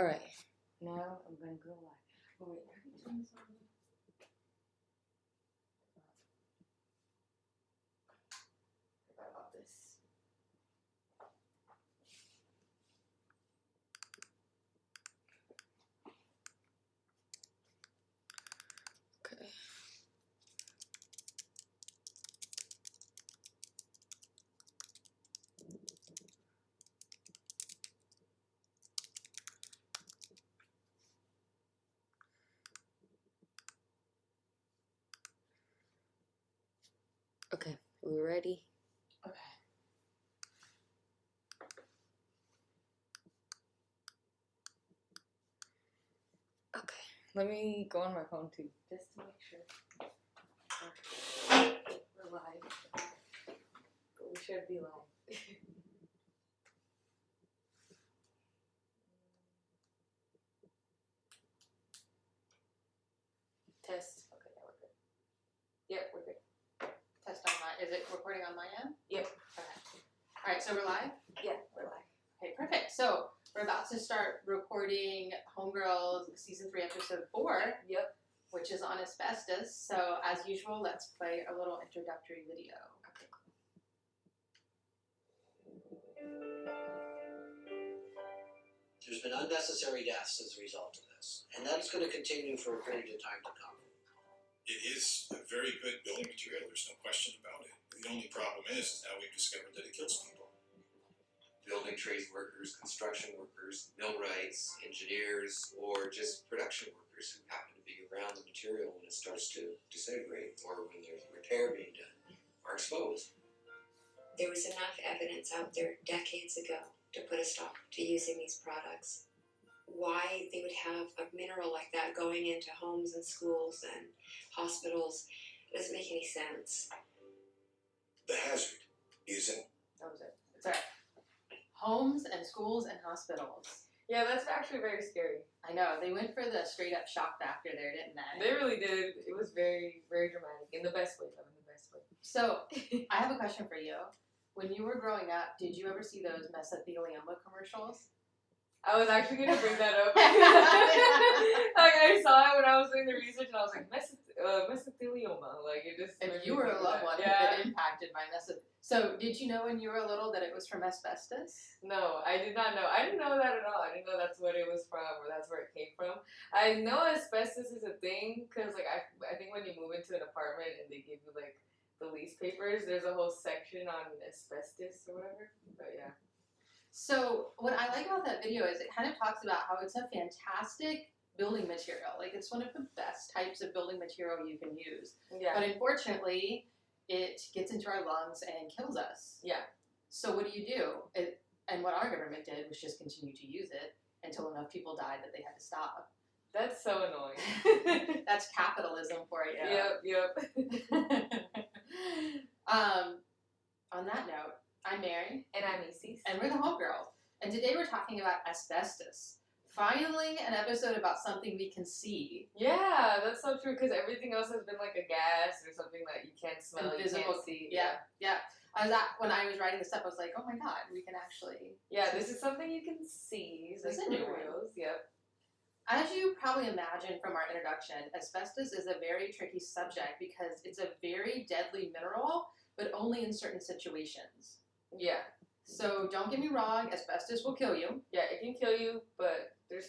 All right. Now I'm gonna go live. Wait, are we doing this already? Forgot about this. Okay. Okay, we ready? Okay. Okay. Let me go on my phone too, just to make sure. We're live. But we should be live. Test. Okay, yeah, we're good. Yep, we're good. Test on my. Is it recording on my end? Yep. Okay. All right. So we're live. Yeah, we're live. Okay. Perfect. So we're about to start recording Homegirls season three, episode four, Yep. which is on asbestos. So as usual, let's play a little introductory video. Okay. There's been unnecessary deaths as a result of this, and that's going to continue for a period of time to come. It is a very good building material, there's no question about it. The only problem is, is now we've discovered that it kills people. Building trades workers, construction workers, millwrights, engineers, or just production workers who happen to be around the material when it starts to disintegrate or when there's repair being done are exposed. There was enough evidence out there decades ago to put a stop to using these products. Why they would have a mineral like that going into homes and schools and hospitals doesn't make any sense. The hazard isn't That was it. It's all right. Homes and schools and hospitals. Yeah, that's actually very scary. I know they went for the straight up shock factor there, didn't they? They really did. It was very, very dramatic in the best way, though. In the best way. So I have a question for you. When you were growing up, did you ever see those mesothelioma commercials? I was actually gonna bring that up. like I saw it when I was doing the research, and I was like, Mesoth- uh, mesothelioma. Like it just. If you were a loved one yeah. who'd been impacted by mesoth, so did you know when you were little that it was from asbestos? No, I did not know. I didn't know that at all. I didn't know that's what it was from or that's where it came from. I know asbestos is a thing because, like, I, I think when you move into an apartment and they give you, like, the lease papers, there's a whole section on asbestos or whatever. But yeah. So what I like about that video is it kind of talks about how it's a fantastic building material. Like it's one of the best types of building material you can use. Yeah. But unfortunately, it gets into our lungs and kills us. Yeah. So what do you do? It, and what our government did was just continue to use it until enough people died that they had to stop. That's so annoying. That's capitalism for you. Yep, yep. um, on that note, I'm Mary, And I'm Isis. and we're the Homegirls. And today we're talking about asbestos. Finally, an episode about something we can see. Yeah, that's so true because everything else has been like a gas or something that you can't smell, you Invisible- can't see. Yeah, yeah. I was at, when I was writing this up, I was like, oh my god, we can actually. Yeah, this is something you can see. This is like a new Yep. As you probably imagine from our introduction, asbestos is a very tricky subject because it's a very deadly mineral, but only in certain situations. Yeah. So don't get me wrong, asbestos will kill you. Yeah, it can kill you, but there's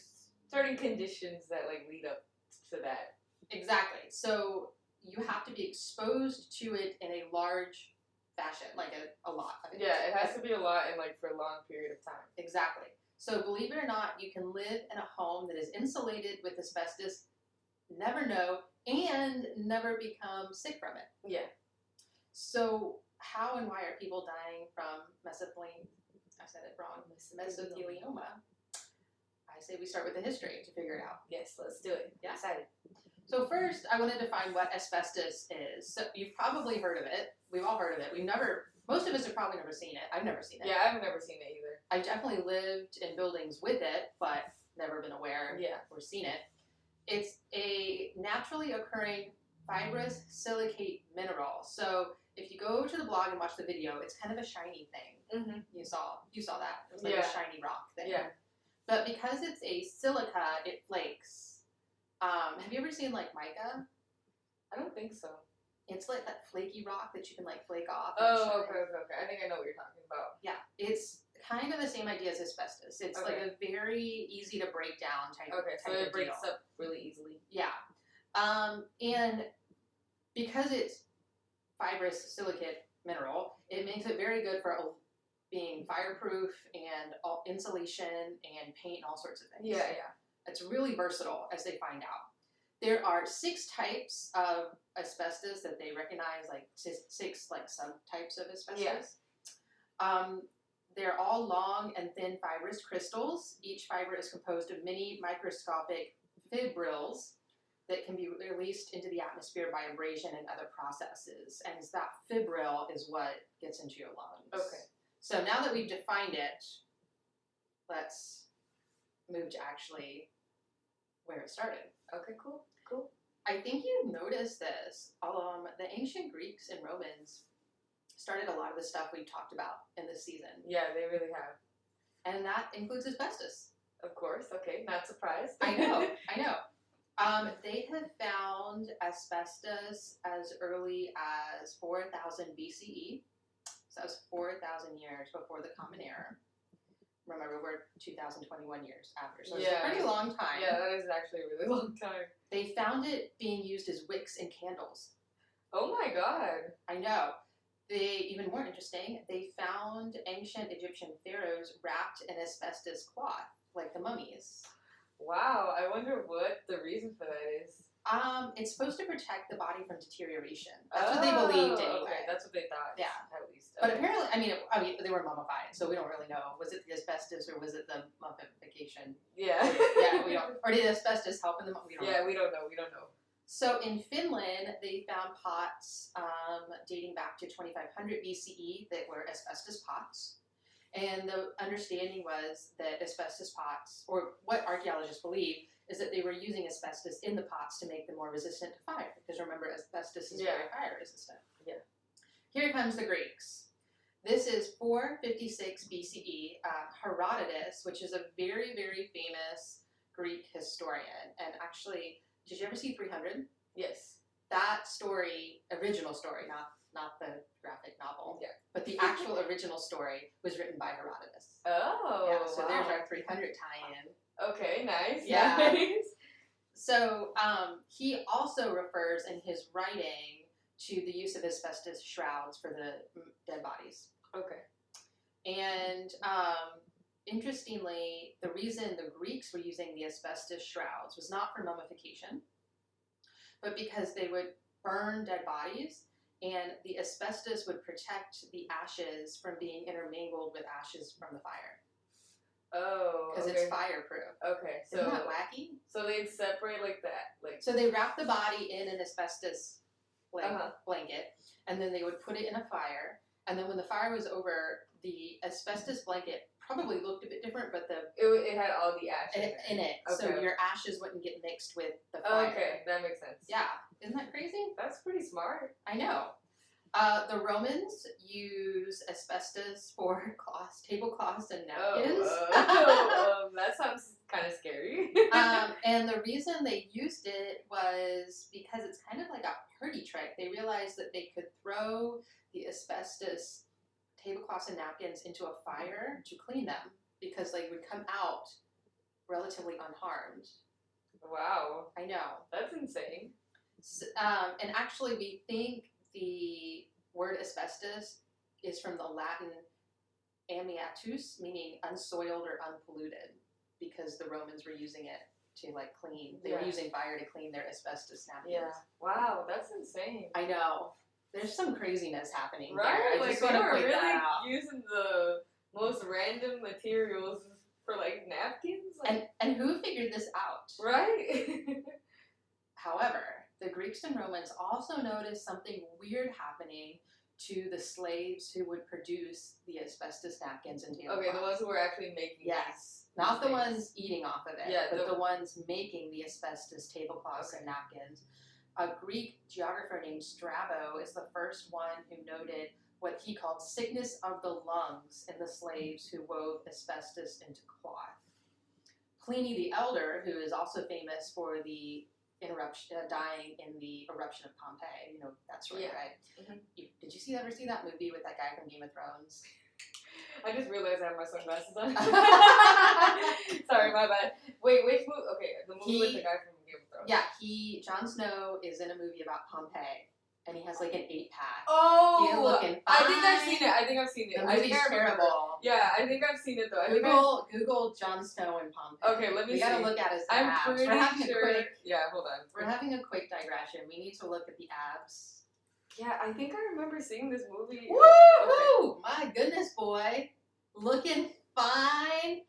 certain conditions that like lead up to that. Exactly. So you have to be exposed to it in a large fashion, like a, a lot. I think Yeah, it has to be a lot and like for a long period of time. Exactly. So believe it or not, you can live in a home that is insulated with asbestos, never know, and never become sick from it. Yeah. So how and why are people dying from mesothelioma? I said it wrong. Mesothelioma. I say we start with the history to figure it out. Yes, let's do it. Yeah. Excited. So first, I want to define what asbestos is. So you've probably heard of it. We've all heard of it. We've never. Most of us have probably never seen it. I've never seen it. Yeah, I've never seen it either. I definitely lived in buildings with it, but never been aware Yeah. or seen it. It's a naturally occurring fibrous silicate mineral. So if you go to the blog and watch the video, it's kind of a shiny thing. Mm-hmm. You saw you saw that. It was like Yeah. a shiny rock thing. Yeah. But because it's a silica, it flakes. Um, have you ever seen like mica? I don't think so. It's like that flaky rock that you can like flake off. Oh, okay, okay, okay. I think I know what you're talking about. Yeah, it's kind of the same idea as asbestos. It's like a very easy to break down type. Okay, so it breaks deal. up really easily. Yeah, um, and because it's fibrous silicate mineral, it makes it very good for being fireproof and all insulation and paint and all sorts of things. Yeah, yeah. It's really versatile as they find out. There are six types of asbestos that they recognize, like six, six like subtypes of asbestos. Yeah. Um, they're all long and thin fibrous crystals. Each fiber is composed of many microscopic fibrils that can be released into the atmosphere by abrasion and other processes. And it's that fibril is what gets into your lungs. Okay. So now that we've defined it, let's move to actually where it started. Okay, cool, cool. I think you've noticed this. Um, the ancient Greeks and Romans started a lot of the stuff we talked about in this season, Yeah, they really have. and that includes asbestos. Of course. Okay, not surprised. I know, I know. Um, they have found asbestos as early as 4000 BCE. So that was 4,000 years before the Common Era. Remember, we're 2021 years after, so it's Yeah. a pretty long time. yeah, that is actually a really long time. They found it being used as wicks and candles. Oh my god. I know. They even more interesting. They found ancient Egyptian pharaohs wrapped in asbestos cloth, like the mummies. Wow. I wonder what the reason for that is. Um, it's supposed to protect the body from deterioration. That's what they believed Oh, anyway. Okay, that's what they thought. Yeah. At least. But apparently, I mean, I mean, they were mummified, so we don't really know. Was it the asbestos or was it the mummification? Yeah. yeah, we don't. Or did asbestos help in the? We don't. know. Yeah, we don't know. We don't know. So in Finland, they found pots um, dating back to 2500 BCE that were asbestos pots. And the understanding was that asbestos pots, or what archaeologists believe, is that they were using asbestos in the pots to make them more resistant to fire. Because remember, asbestos is very fire resistant. Yeah. Here comes the Greeks. This is 456 BCE. Uh, Herodotus, which is a very, very famous Greek historian, and actually did you ever see 300? Yes. That story, original story, not not the graphic novel, Yeah. but the actual original story was written by Herodotus. Oh. yeah, so wow. there's our 300 tie-in. Okay. Nice. Yeah. Nice. So um, he also refers in his writing to the use of asbestos shrouds for the mm, dead bodies. Okay. And um, interestingly, the reason the Greeks were using the asbestos shrouds was not for mummification, but because they would burn dead bodies and the asbestos would protect the ashes from being intermingled with ashes from the fire Oh. because okay. it's fireproof. Okay. So. Isn't that wacky? So they'd separate like that, like. So they wrap the body in an asbestos blanket, Uh-huh. blanket, and then they would put it in a fire. And then when the fire was over, the asbestos blanket probably looked a bit different, but the It, it had all the ash in in, it. it, so your ashes wouldn't get mixed with the Oh, fire. okay, that makes sense. Yeah, isn't that crazy? That's pretty smart. I know. Uh, the Romans use asbestos for cloths, tablecloths, and napkins. Oh, uh, um, that sounds kind of scary. um, and the reason they used it was because it's kind of like a party trick. They realized that they could throw the asbestos tablecloths and napkins into a fire to clean them because they would come out relatively unharmed. wow, I know. that's insane. S- Um, and actually, we think the word asbestos is from the Latin amiatus, meaning unsoiled or unpolluted, because the Romans were using it to like clean. They were using fire to clean their asbestos napkins. Yeah. Wow, that's insane. I know. There's some craziness happening Right? there. I like just they were really using the most random materials for like napkins. Like, And and who figured this out? right? However, Greeks and Romans also noticed something weird happening to the slaves who would produce the asbestos napkins and tablecloths. okay, the ones who were actually making Yes. these. Not the things. ones eating off of it, Yeah, but the- the, ones making the asbestos tablecloths and napkins. A Greek geographer named Strabo is the first one who noted what he called sickness of the lungs in the slaves who wove asbestos into cloth. Pliny the Elder, who is also famous for the interruption, uh, dying in the eruption of Pompeii. You know that story, Yeah. right? Mhm. You, did you see ever see that movie with that guy from Game of Thrones? I just realized I have my sunglasses on. Sorry, my bad. Wait, which movie? Okay, the movie with the guy from Game of Thrones. Yeah, he Jon Snow is in a movie about Pompeii, and he has like an eight pack. Oh, He looking I think I've seen it. I think I've seen it. The I think movie's I remember. terrible. Yeah, I think I've seen it though. I think I, Google Google Jon Snow in Pompeii. Okay, let me We gotta look at his I'm abs. pretty We're having sure. a quick. Yeah, hold on. We're having a quick digression. We need to look at the abs. Yeah, I think I remember seeing this movie. Woohoo! My goodness, boy, looking fine.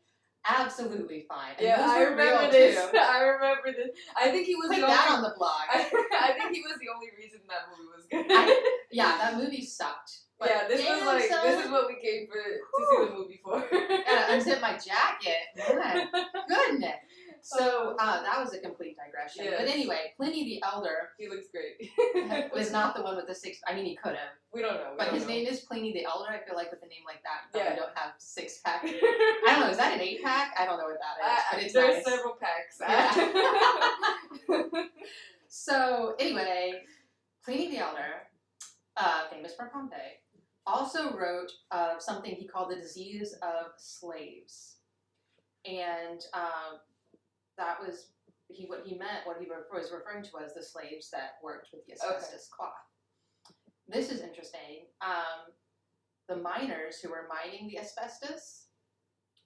Absolutely fine. And Yeah, I remember this. too. I remember this. I think he was Put the that only. on the blog. I, I think he was the only reason that movie was good. I- yeah, that movie sucked. But yeah, this was like son, this is what we came for to see the movie for. gotta unzip my jacket. My goodness. So uh, that was a complete digression. But anyway, Pliny the Elder he looks great. was not the one with the six. I mean, he could have, We don't know. We but don't his know. name is Pliny the Elder. I feel like with a name like that, you Yeah. don't have six pack. I don't know. Is that an eight pack? I don't know what that is, Uh, but it's there's nice. several packs. So anyway, Pliny the Elder, uh, famous for Pompeii, also wrote of something he called the disease of slaves, and um, that was he what he meant. What he was referring to was the slaves that worked with the Okay. asbestos cloth. This is interesting. Um, the miners who were mining the asbestos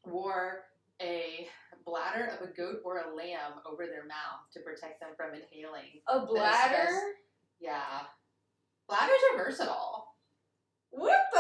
wore a bladder of a goat or a lamb over their mouth to protect them from inhaling. a bladder? Yeah. Bladders are versatile. What the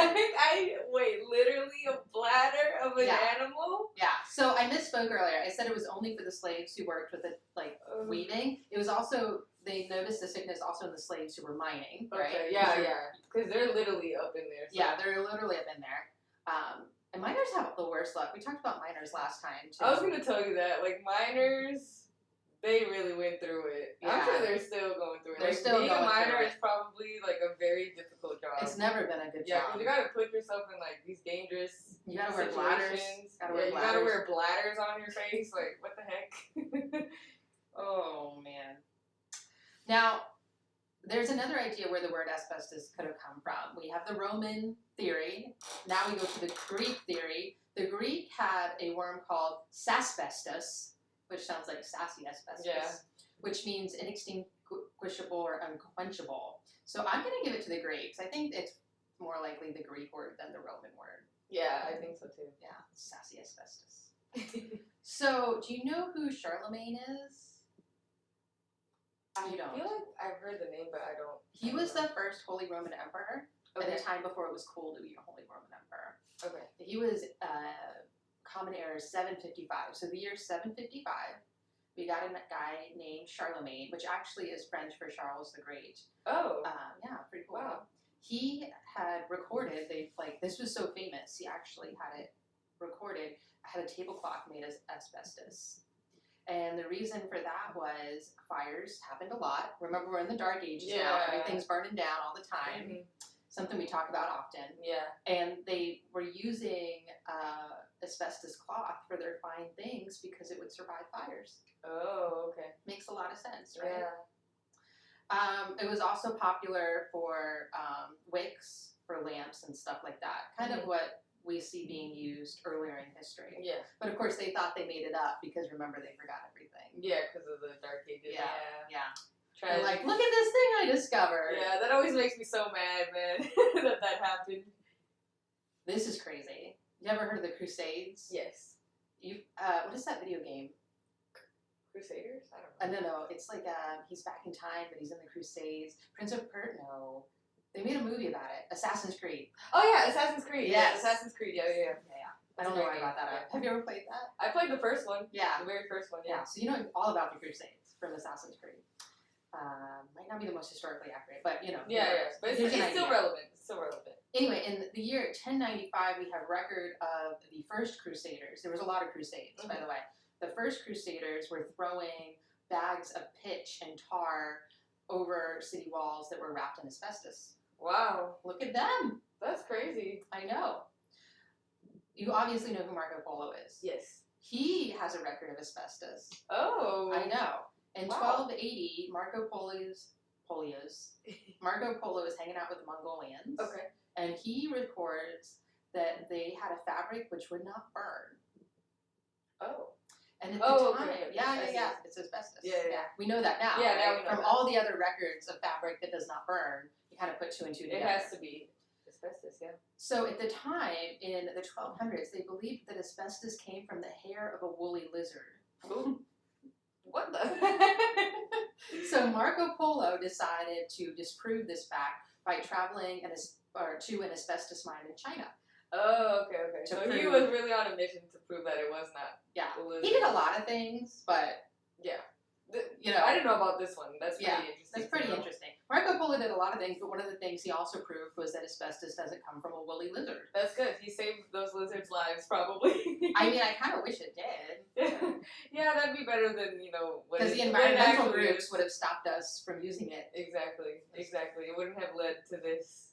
heck? I wait, literally a bladder of an Yeah. animal? Yeah. So I misspoke earlier. I said it was only for the slaves who worked with the like Um, weaving. It was also they noticed the sickness also in the slaves who were mining, right? Yeah, yeah. Because they're literally up in there. So. Yeah, they're literally up in there. Um, and miners have the worst luck. We talked about miners last time too. I was gonna tell you that, like miners, they really went through it. I'm sure they're still going through it. They're like, still being going a miner through is probably like a very difficult job. It's never been a good yeah, job. because you gotta put yourself in like these dangerous You gotta wear bladders. Gotta yeah, wear you gotta wear bladders on your face. Like what the heck? Oh man. Now, there's another idea where the word asbestos could have come from. We have the Roman theory. Now we go to the Greek theory. The Greek had a worm called sasbestos, which sounds like sassy asbestos, Yeah. which means inextinguishable or unquenchable. So I'm going to give it to the Greeks. I think it's more likely the Greek word than the Roman word. yeah, I think so too. Yeah, sassy asbestos. So, do you know who Charlemagne is? I You don't. feel like I've heard the name, but I don't. He I was the first Holy Roman Emperor okay. at a time before it was cool to be a Holy Roman Emperor. Okay. He was uh, Common Era is 755. So the year 755, we got a guy named Charlemagne, which actually is French for Charles the Great. Oh. Um, yeah, pretty cool. Wow. He had recorded. They like this was so famous. He actually had it recorded. Had a tablecloth made of asbestos. And the reason for that was fires happened a lot. Remember, we're in the dark ages now. Everything's burning down all the time. Mhm. Something we talk about often. Yeah. And they were using uh, asbestos cloth for their fine things because it would survive fires. Oh, okay. Makes a lot of sense, right? Yeah. Um, it was also popular for um, wicks, for lamps, and stuff like that. Kind Mhm. of what we see being used earlier in history. Yeah. But of course, they thought they made it up because remember, they forgot everything. Yeah, because of the dark ages. Yeah. Yeah. Yeah. They're like, look at this thing I discovered. yeah, that always makes me so mad, man, that that happened. This is crazy. You ever heard of the Crusades? Yes. You, uh, what is that video game? Crusaders? I Uh, don't know. no, no, it's like um, he's back in time, but he's in the Crusades. Prince of Pert, no. They made a movie about it. Assassin's Creed. Oh yeah, Assassin's Creed. Yeah, Assassin's Creed. Yeah, yeah, yeah. Yeah, I don't know why I brought that up. Have you ever played that? I played the first one. Yeah. The very first one. Yeah, Yeah. so you know all about the Crusades from Assassin's Creed. Um, might not be the most historically accurate, but you know. Yeah, yeah. But it's, it's still relevant. It's still relevant. Anyway, in the year 1095, we have record of the first Crusaders. There was a lot of Crusades, by Mm-hmm. the way. The first Crusaders were throwing bags of pitch and tar over city walls that were wrapped in asbestos. Wow, Look at them! that's crazy. I know. You obviously know who Marco Polo is. Yes. He has a record of asbestos. Oh. I know. In Wow. 1280, Marco Polo's Polios, Marco Polo is hanging out with the Mongolians, Okay. And he records that they had a fabric which would not burn. Oh. And at Oh, the time, okay, yeah, yeah, yeah, it's asbestos. Yeah, yeah. we know that now. Yeah, now right? we know From that. all the other records of fabric that does not burn, you kind of put two and two together. It has to be asbestos, yeah. So at the time, in the 1200s, they believed that asbestos came from the hair of a woolly lizard. Ooh. What the? So Marco Polo decided to disprove this fact by traveling an as- or to an asbestos mine in China. oh, okay, okay. So he was really on a mission to prove that it was not Yeah, a he did a lot of things, but Yeah. The- you know, I didn't know about this one. That's pretty Yeah, interesting. that's pretty interesting. Marco Polo did a lot of things, but one of the things he also proved was that asbestos doesn't come from a woolly lizard. That's good. He saved those lizards' lives, probably. I mean, I kind of wish it did, yeah, that'd be better than you know what because the environmental groups would have stopped us from using it. Exactly, exactly. It wouldn't have led to this.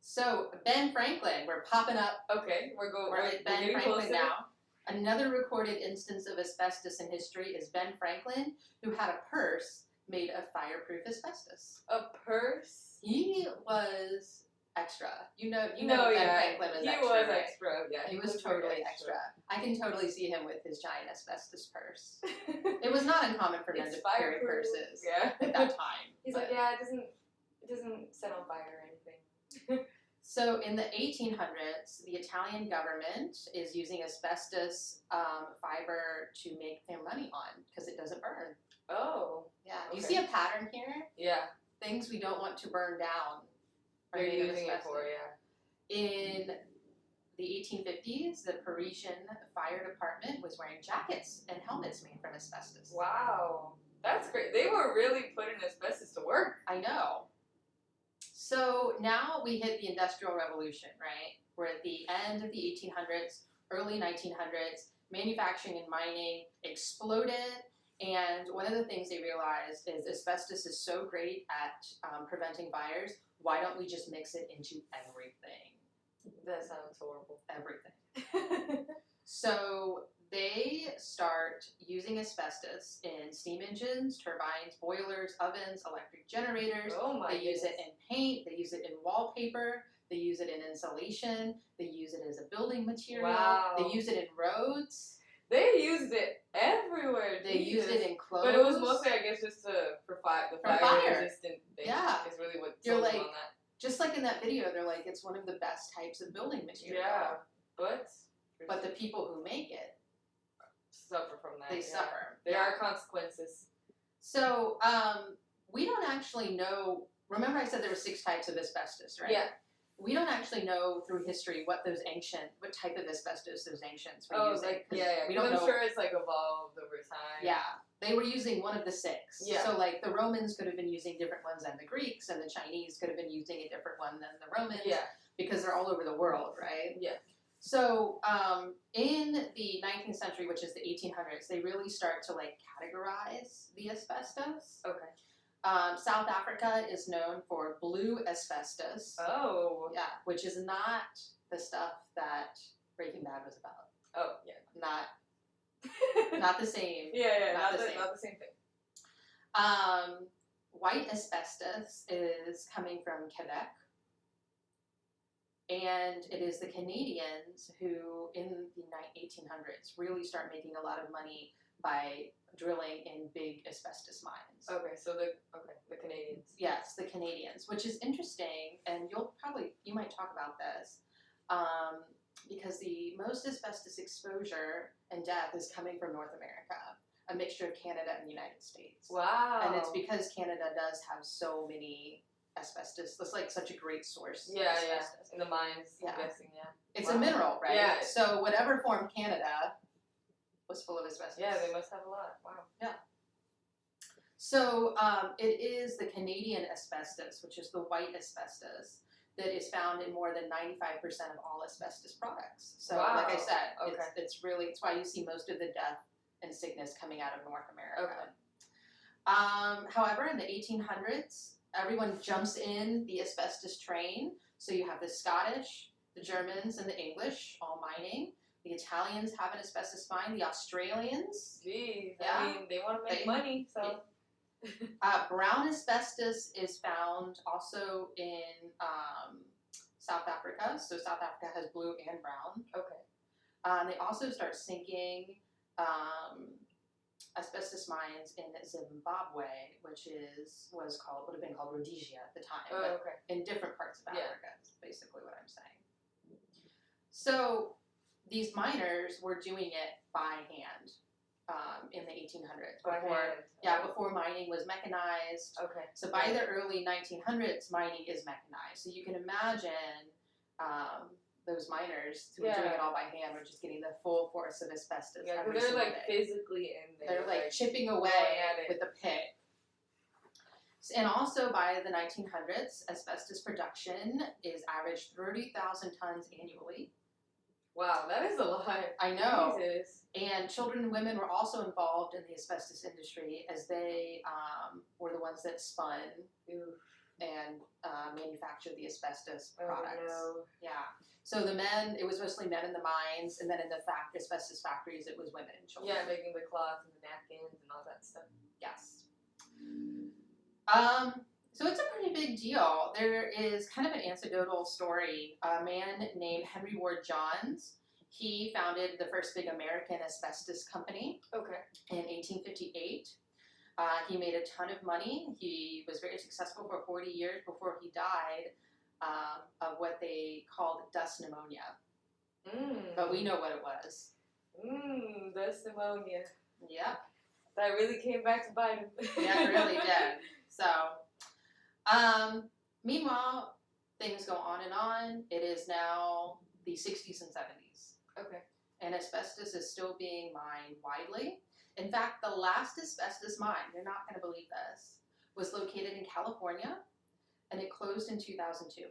So Ben Franklin, we're popping up okay, we're going. We're at Ben Franklin closer. now. Another recorded instance of asbestos in history is Ben Franklin, who had a purse made of fireproof asbestos. A purse. He was extra. You know, you no, know Ben yeah, Franklin was he extra. was right? extra. Yeah, He was very totally extra. I can totally see him with his giant asbestos purse. It was not uncommon for men to carry purses Yeah. at that time. He's but- like, yeah, it doesn't, it doesn't set on fire or anything. So in the 1800s, the Italian government is using asbestos um, fiber to make their money on because it doesn't burn. Oh, Yeah, you see a pattern here. yeah, Things we don't want to burn down. are they're using it asbestos. for yeah. In the 1850s, the Parisian fire department was wearing jackets and helmets made from asbestos. Wow, that's great. They were really putting asbestos to work. I know. So now we hit the Industrial Revolution, right? We're at the end of the 1800s, early 1900s. Manufacturing and mining exploded, and one of the things they realized is asbestos is so great at um, preventing fires. Why don't we just mix it into everything? That sounds horrible. Everything. So they start using asbestos in steam engines, turbines, boilers, ovens, electric generators. oh my They use it in paint, they use it in wallpaper, they use it in insulation, they use it as a building material, Wow. they use it in roads, They used it everywhere. they Jesus. it in clothes. But it was mostly, I guess, just to for fire, the For fire, fire. resistant thing. Yeah. is really what You're like- on that. just like in that video, they're like, it's one of the best types of building material. Yeah, but But the people who make it, suffer from that. they yeah. suffer. There Yeah. are consequences. So um, we don't actually know. Remember, I said there were six types of asbestos, right? Yeah. We don't actually know through history what those ancient, what type of asbestos those ancients were Oh, using. like yeah, yeah. We don't I'm know. sure it's like evolved over time. Yeah, they were using one of the six. Yeah. So like the Romans could have been using different ones than the Greeks, and the Chinese could have been using a different one than the Romans. Yeah. Because they're all over the world, right? Yeah. So um, in the 19th century, which is the 1800s, they really start to like categorize the asbestos. Okay. Um, South Africa is known for blue asbestos. Oh. Yeah, which is not the stuff that Breaking Bad was about. Oh yeah. Not not the same. yeah, yeah. Not Not, the the, same. not the same thing. Um, white asbestos is coming from Quebec. And it is the Canadians who, in the 1800s, really start making a lot of money by drilling in big asbestos mines. Okay, so the okay the Canadians. Yes, the Canadians, which is interesting, and you'll probably you might talk about this, um, because the most asbestos exposure and death is coming from North America, a mixture of Canada and the United States, Wow. and it's because Canada does have so many asbestos. That's like such a great source. yeah, yeah. In the mines, Yeah. I'm guessing, yeah. It's Wow. a mineral, right? Yeah. So whatever formed Canada was full of asbestos. Yeah, they must have a lot. Wow. Yeah. So um, it is the Canadian asbestos, which is the white asbestos, that is found in more than 95% of all asbestos products. So, like I said, Okay. it's, it's really, it's why you see most of the death and sickness coming out of North America. Okay. Um, however, in the 1800s, everyone jumps in the asbestos train. So you have the Scottish, the Germans, and the English all mining. The Italians have an asbestos mine. The Australians, Jeez, Yeah. I mean, they want to make They- money, so uh, brown asbestos is found also in um, South Africa. So South Africa has blue and brown. okay. Um, they also start sinking um, asbestos mines in Zimbabwe, which is was called would have been called Rhodesia at the time, Oh, but okay. in different parts of Yeah. Africa. Is basically what I'm saying. So these miners were doing it by hand um, in the 1800s. By Before, hand. yeah, before mining was mechanized. Okay. So by the early 1900s, mining is mechanized. So you can imagine um, those miners who are doing it all by hand were just getting the full force of asbestos Yeah, every they're like day. physically in there. They're like chipping away at it. with a pick. And also by the 1900s, asbestos production is averaged 30,000 tons annually. wow, that is a lot. I know. Jesus. And children and women were also involved in the asbestos industry as they um, were the ones that spun Oof. And uh, manufactured the asbestos Oh, products. no. Yeah. So the men, it was mostly men in the mines, and then in the fact asbestos factories, it was women and children. Yeah, making the cloth and the napkins and all that stuff. Yes. Um, so it's a pretty big deal. There is kind of an anecdotal story. A man named Henry Ward Johns, he founded the first big American asbestos company Okay. in 1858. Uh, he made a ton of money. He was very successful for 40 years before he died um, of what they called dust pneumonia. Mmm. But we know what it was. Mmm, that's pneumonia. Yep. That really came back to bite him. Yeah, it really did. So, um, meanwhile, things go on and on. It is now the 60s and 70s, Okay. and asbestos is still being mined widely. In fact, the last asbestos mine, you're not going to believe this, was located in California, and it closed in 2002.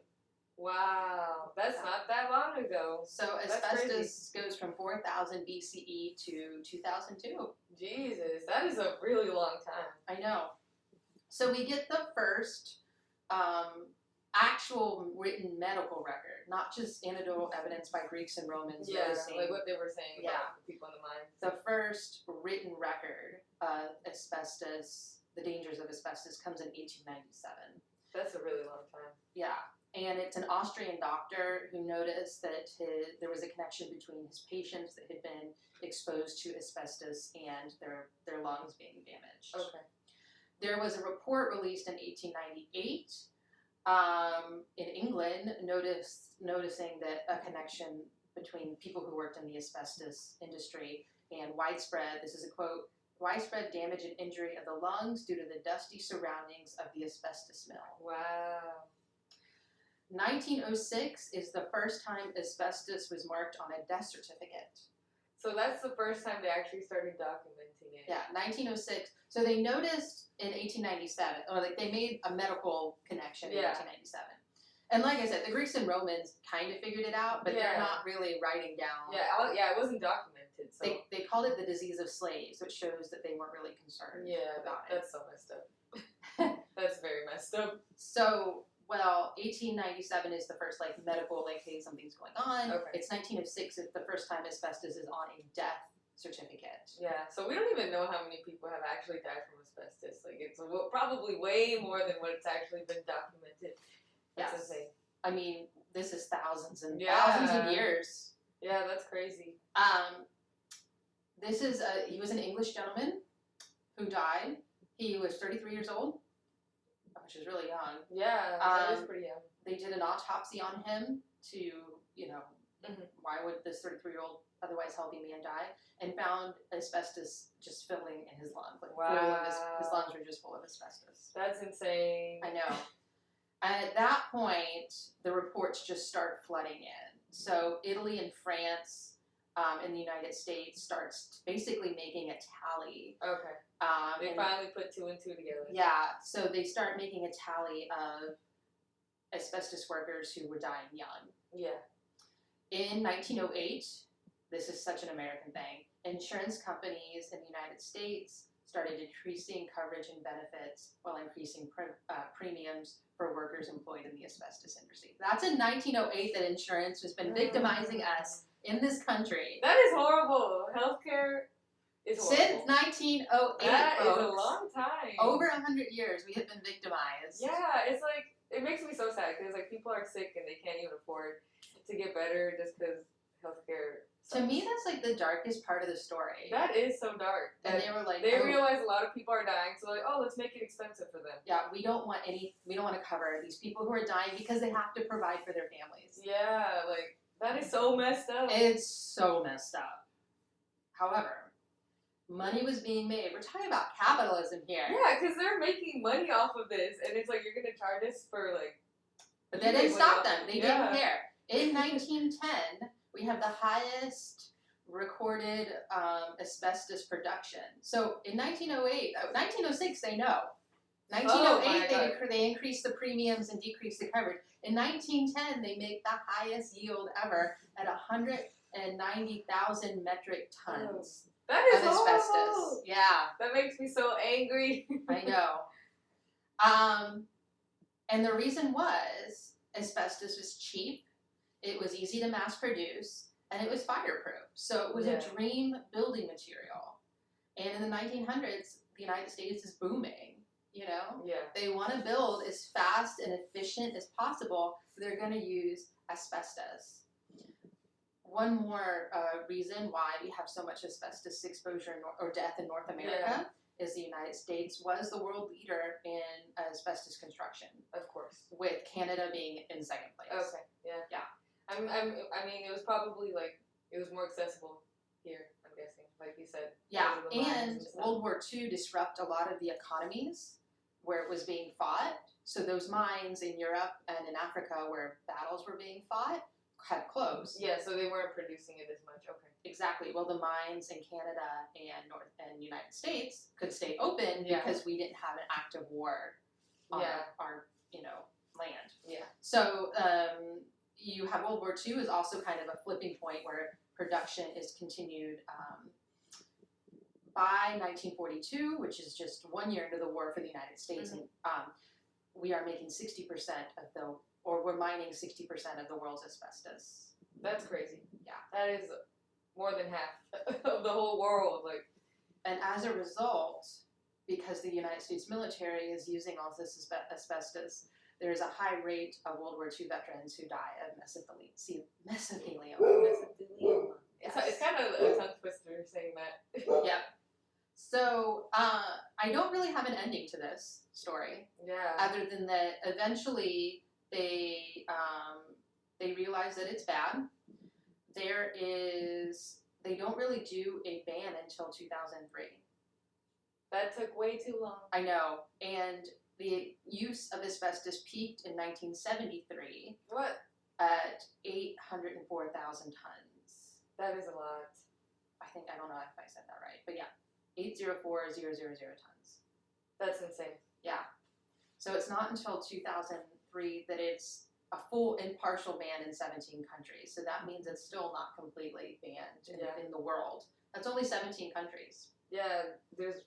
Wow, that's not that long ago. So That's asbestos goes from 4000 BCE to 2002. Jesus, that is a really long time. I know. So we get the first um, actual written medical record, not just anecdotal evidence by Greeks and Romans. Yeah, like what they were saying Yeah. about the people in the mines. the first written record of asbestos, the dangers of asbestos, comes in 1897. That's a really long time. Yeah, and it's an Austrian doctor who noticed that his, there was a connection between his patients that had been exposed to asbestos and their, their lungs being damaged. Okay. There was a report released in 1898 um, in England notice, noticing that a connection between people who worked in the asbestos industry and widespread, this is a quote, widespread damage and injury of the lungs due to the dusty surroundings of the asbestos mill. Wow. 1906 is the first time asbestos was marked on a death certificate. So that's the first time they actually started documenting it. Yeah, 1906. So they noticed in 1897, or like they made a medical connection in Yeah. 1897. And like I said, the Greeks and Romans kind of figured it out, but Yeah. they're not really writing down. Yeah, I- yeah, it wasn't documented, so They, they called it the disease of slaves, which shows that they weren't really concerned yeah, that, it. that's so messed up. that's very messed up. So, well, 1897 is the first like medical, like, hey, something's going on. Okay. It's 1906 is the first time asbestos is on a death certificate. Yeah, so we don't even know how many people have actually died from asbestos. Like it's probably way more than what's actually been documented. That's Yes. insane. I mean, this is thousands and Yeah. thousands of years. Yeah, that's crazy. Um, this is a, he was an English gentleman who died. He was 33 years old, which is really young. Yeah, that is Um, pretty young. They did an autopsy on him to, you know, Mhm. why would this 33 year old otherwise healthy man die? And found asbestos just filling in his lungs. Like full of his, his lungs were just full of asbestos. That's insane. I know. And at that point, the reports just start flooding in. So Italy and France um, in the United States starts basically making a tally. Okay, Um, they and- finally put two and two together. yeah, so they start making a tally of asbestos workers who were dying young. Yeah. In 1908, this is such an American thing, insurance companies in the United States started decreasing coverage and benefits while increasing pre- uh, premiums for workers employed in the asbestos industry. That's in 1908 that insurance has been victimizing us in this country That is horrible. Healthcare. Since 1908. That is a long time. Over a hundred years, we have been victimized. Yeah, it's like it makes me so sad because like people are sick and they can't even afford to get better just because healthcare. To me, that's like the darkest part of the story. that is so dark. and they were like, they oh, realize a lot of people are dying, so like, oh, let's make it expensive for them. yeah, we don't want any, we don't want to cover these people who are dying because they have to provide for their families. Yeah, like that is so messed up. It's so messed up. However, money was being made. We're talking about capitalism here. yeah, because they're making money off of this, and it's like you're gonna charge us for like. But they didn't stop them. They yeah. didn't care. In 1910, we have the highest recorded um, asbestos production. So in 1908, uh, 1906, they know. 1908, Oh my they, they increased the premiums and decreased the coverage. In 1910, they make the highest yield ever at 190,000 metric tons That of asbestos. horrible. Yeah. That makes me so angry. I know. Um, and the reason was asbestos was cheap, it was easy to mass produce, and it was fireproof. So it was Yeah. a dream building material. And in the 1900s, the United States is booming. You know, yeah. they want to build as fast and efficient as possible. So they're going to use asbestos. One more uh, reason why we have so much asbestos exposure or death in North America is the United States was the world leader in asbestos construction, Of course. with Canada being in second place. Okay. Yeah. Yeah. I'm. I'm. I mean, it was probably like it was more accessible here. I'm guessing, like you said. Yeah, because of the mines and stuff. World War II disrupt a lot of the economies where it was being fought. So those mines in Europe and in Africa where battles were being fought had closed. Yeah, so they weren't producing it as much. Okay. Exactly. Well, the mines in Canada and North and United States could stay open Yeah. because we didn't have an active war on Yeah. our, you know, land. Yeah. So um, you have World War II is also kind of a flipping point where production is continued um, by 1942, which is just one year into the war for the United States, and um, we are making 60% of the, or we're mining 60% of the world's asbestos. That's crazy. Yeah. That is more than half of the whole world. Like. And as a result, because the United States military is using all this asbe- asbestos, there is a high rate of World War II veterans who die of mesothelioma. See, mesothelioma. mesothelioma. It's, Yes. it's kind of a tongue twister saying that. Yep. So uh, I don't really have an ending to this story, yeah. other than that eventually they um, they realize that it's bad. There is they don't really do a ban until 2003. That took way too long. I know. And the use of asbestos peaked in 1973 What? at 804,000 tons. That is a lot. I think, I don't know if I said that right, but yeah, 804,000 tons. That's insane. Yeah. So it's not until 2003 that it's a full and partial ban in 17 countries. So that means it's still not completely banned in, Yeah. in the world. That's only 17 countries. Yeah, there's